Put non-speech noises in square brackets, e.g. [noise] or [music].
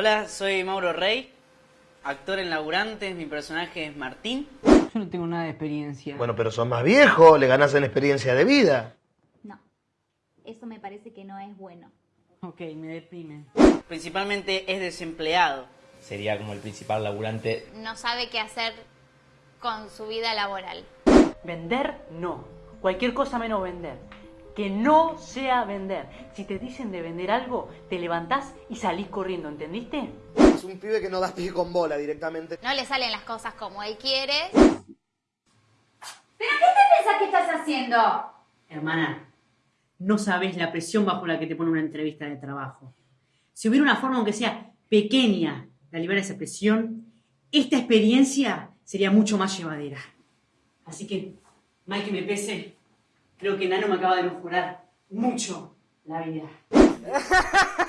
Hola, soy Mauro Rey, actor en Laburantes, mi personaje es Martín. Yo no tengo nada de experiencia. Bueno, pero sos más viejo, le ganás en experiencia de vida. No, eso me parece que no es bueno. Ok, me deprime. Principalmente es desempleado. Sería como el principal laburante. No sabe qué hacer con su vida laboral. Vender, no. Cualquier cosa menos vender. Que no sea vender. Si te dicen de vender algo, te levantás y salís corriendo, ¿entendiste? Es un pibe que no da pie con bola directamente. No le salen las cosas como él quiere. ¿Pero qué te pensás que estás haciendo? Hermana, no sabes la presión bajo la que te pone una entrevista de trabajo. Si hubiera una forma, aunque sea pequeña, de aliviar esa presión, esta experiencia sería mucho más llevadera. Así que, mal que me pese, creo que Nano me acaba de mejorar mucho la vida. [laughs]